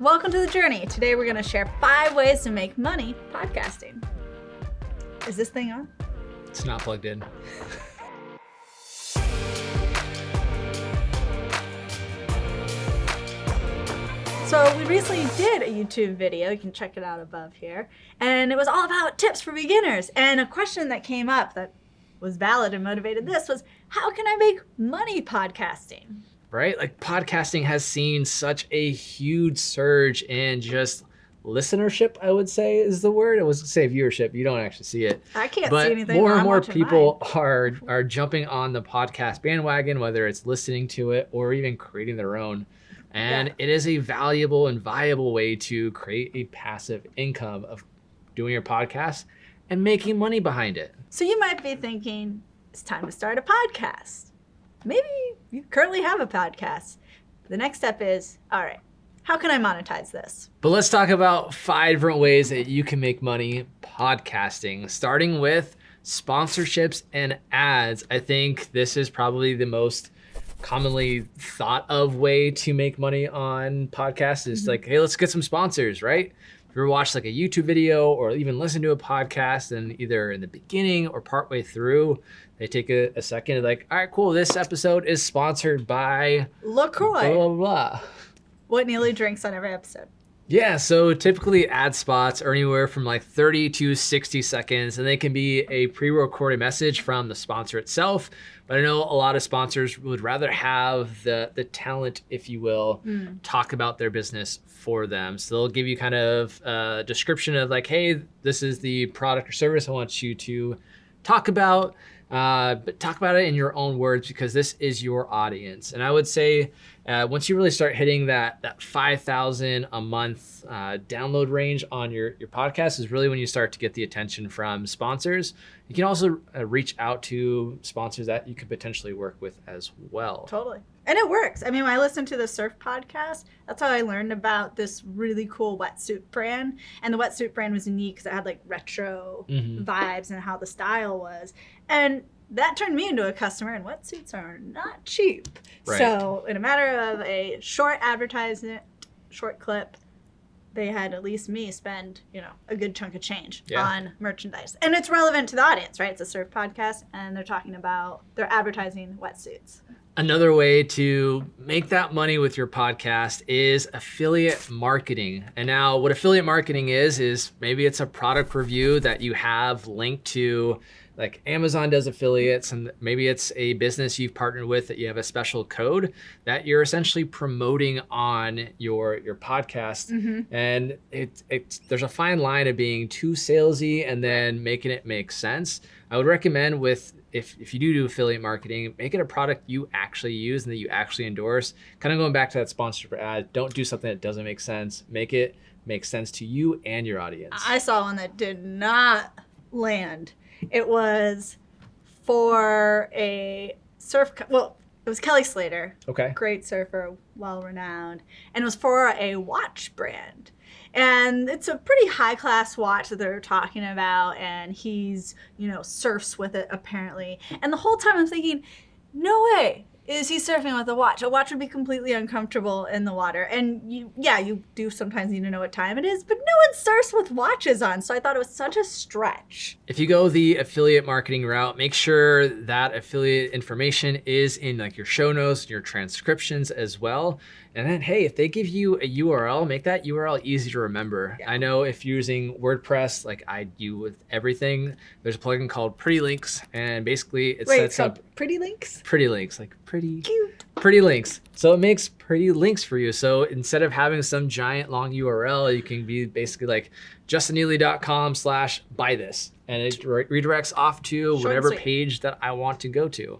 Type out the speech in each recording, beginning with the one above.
Welcome to the journey. Today we're going to share five ways to make money podcasting. Is this thing on? It's not plugged in. So we recently did a YouTube video, you can check it out above here, and it was all about tips for beginners. And a question that came up that was valid and motivated this was, how can I make money podcasting? Right? Like podcasting has seen such a huge surge in just listenership, I would say is the word. I was say viewership. You don't actually see it. I can't but see anything. more and I'm more people mine. are are jumping on the podcast bandwagon, whether it's listening to it or even creating their own. And Yeah. it is a valuable and viable way to create a passive income of doing your podcast and making money behind it. So you might be thinking, it's time to start a podcast. Maybe you currently have a podcast. The next step is, all right, how can I monetize this? But let's talk about five different ways that you can make money podcasting, starting with sponsorships and ads. I think this is probably the most commonly thought of way to make money on podcasts is mm-hmm. like, hey, let's get some sponsors, right? If you ever watch like a YouTube video or even listen to a podcast and either in the beginning or partway through, they take a, a second and like, all right, cool, this episode is sponsored by LaCroix. blah, blah, blah. what Neely drinks on every episode. Yeah, so typically ad spots are anywhere from like 30 to 60 seconds, and they can be a pre recorded message from the sponsor itself. But I know a lot of sponsors would rather have the, the talent, if you will, hmm. talk about their business for them. So they'll give you kind of a description of like, hey, this is the product or service I want you to talk about. Uh, but talk about it in your own words because this is your audience. And I would say uh, once you really start hitting that that five thousand a month uh, download range on your your podcast is really when you start to get the attention from sponsors. You can also uh, reach out to sponsors that you could potentially work with as well. Totally. And it works. I mean, when I listened to the surf podcast, that's how I learned about this really cool wetsuit brand. And the wetsuit brand was unique because it had like retro Mhm. vibes and how the style was. And that turned me into a customer, and wetsuits are not cheap. Right. So, in a matter of a short advertisement, short clip, they had at least me spend, you know, a good chunk of change Yeah. on merchandise. And it's relevant to the audience, right? It's a surf podcast, and they're talking about, they're advertising wetsuits. Another way to make that money with your podcast is affiliate marketing. And now, what affiliate marketing is, is maybe it's a product review that you have linked to, like Amazon does affiliates, and maybe it's a business you've partnered with that you have a special code that you're essentially promoting on your your podcast. Mm-hmm. And it, it there's a fine line of being too salesy and then making it make sense. I would recommend with if, if you do do affiliate marketing, make it a product you actually use and that you actually endorse. Kind of going back to that sponsorship ad, don't do something that doesn't make sense. Make it make sense to you and your audience. I saw one that did not land. It was for a surf, well, it was Kelly Slater, okay. great surfer, well renowned, and it was for a watch brand. And it's a pretty high class watch that they're talking about, and he's, you know, surfs with it apparently. And the whole time I'm thinking, no way is he surfing with a watch. A watch would be completely uncomfortable in the water. And you, yeah, you do sometimes need to know what time it is, but no one surfs with watches on. So I thought it was such a stretch. If you go the affiliate marketing route, make sure that affiliate information is in like your show notes, your transcriptions as well. And then, hey, if they give you a URL, make that URL easy to remember. Yeah. I know if you're using WordPress, like I do with everything, there's a plugin called Pretty Links, and basically it Wait, sets up pretty links? pretty links, like pretty Cute. pretty links. So it makes pretty links for you. So instead of having some giant long URL, you can be basically like justinneely.com slash buy this. And it re- redirects off to Short whatever page that I want to go to.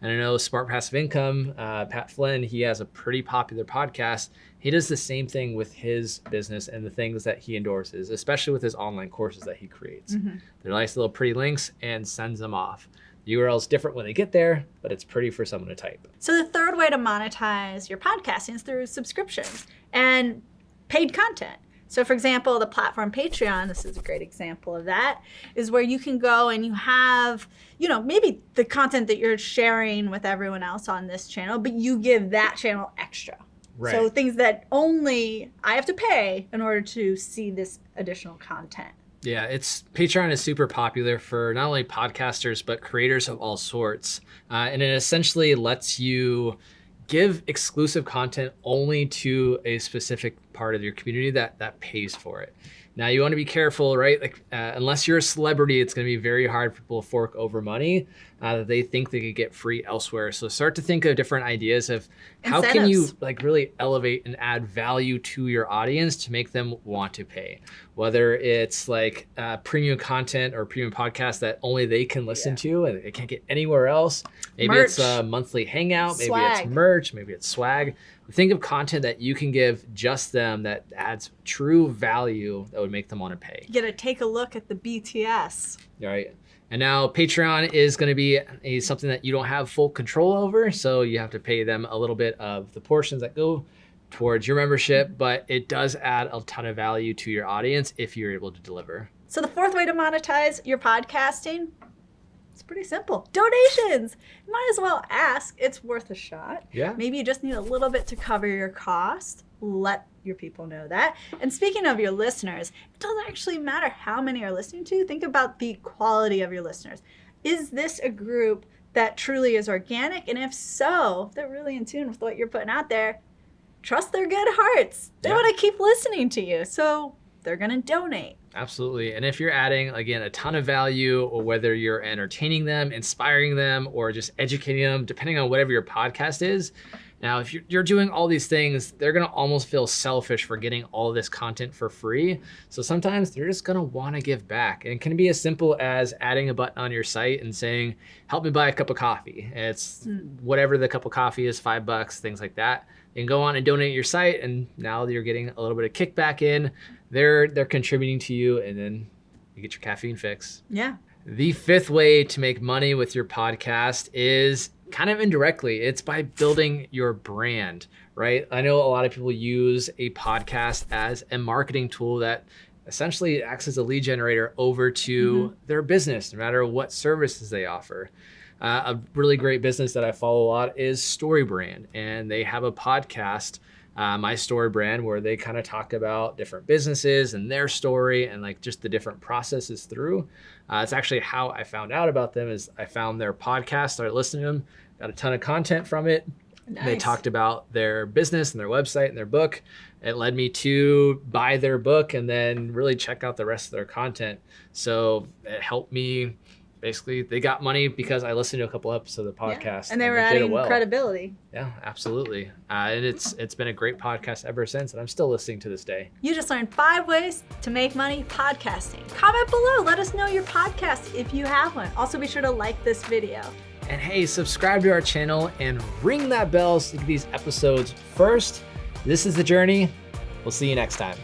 And I know Smart Passive Income, uh, Pat Flynn, he has a pretty popular podcast. He does the same thing with his business and the things that he endorses, especially with his online courses that he creates. Mm-hmm. They're nice little pretty links and sends them off. The URL is different when they get there, but it's pretty for someone to type. So the third way to monetize your podcasting is through subscriptions and paid content. So for example, the platform Patreon, this is a great example of that, is where you can go and you have, you know, maybe the content that you're sharing with everyone else on this channel, but you give that channel extra. Right. So things that only I have to pay in order to see this additional content. Yeah, it's Patreon is super popular for not only podcasters but creators of all sorts, uh, and it essentially lets you give exclusive content only to a specific part of your community that that pays for it. Now you want to be careful, right? Like uh, unless you're a celebrity, it's going to be very hard for people to fork over money uh, that they think they could get free elsewhere. So start to think of different ideas of how can you like really elevate and add value to your audience to make them want to pay. Whether it's like uh, premium content or premium podcast that only they can listen Yeah. to and they can't get anywhere else. Maybe it's a monthly hangout. Maybe Swag. it's merch. Maybe it's swag. Think of content that you can give just them that adds true value that would make them want to pay. You get to take a look at the BTS. Right. And now Patreon is going to be a, something that you don't have full control over. So you have to pay them a little bit of the portions that go towards your membership, but it does add a ton of value to your audience if you're able to deliver. So the fourth way to monetize your podcasting, it's pretty simple. Donations. Might as well ask. It's worth a shot. Yeah. Maybe you just need a little bit to cover your cost. Let your people know that. And speaking of your listeners, it doesn't actually matter how many are listening to. Think about the quality of your listeners. Is this a group that truly is organic? And if so, if they're really in tune with what you're putting out there, trust their good hearts. They Yeah. want to keep listening to you. So they're going to donate. Absolutely. And if you're adding, again, a ton of value, or whether you're entertaining them, inspiring them, or just educating them, depending on whatever your podcast is. Now, if you're, you're doing all these things, they're going to almost feel selfish for getting all this content for free. So sometimes they're just going to want to give back. And it can be as simple as adding a button on your site and saying, help me buy a cup of coffee. It's Hmm. whatever the cup of coffee is, five bucks, things like that. You can go on and donate your site. And now you're getting a little bit of kickback in they're they're contributing to you and then you get your caffeine fix Yeah. the fifth way to make money with your podcast is kind of indirectly it's by building your brand right? I know a lot of people use a podcast as a marketing tool that essentially acts as a lead generator over to their business no matter what services they offer. Uh, a really great business that i follow a lot is storybrand and they have a podcast uh, my story brand where they kind of talk about different businesses and their story and like just the different processes through. Uh, it's actually how i found out about them is i found their podcast started listening to them got a ton of content from it. Nice. they talked about their business and their website and their book. It led me to buy their book and then really check out the rest of their content. So it helped me basically they got money because i listened to a couple episodes of the Yeah. podcast And they were did it adding well. credibility. Yeah, absolutely. Uh, and it's it's been a great podcast ever since, and I'm still listening to this day. You just learned five ways to make money podcasting. Comment below. Let us know your podcast if you have one. Also, be sure to like this video. And hey, subscribe to our channel and ring that bell so you get these episodes first. This is the journey. We'll see you next time.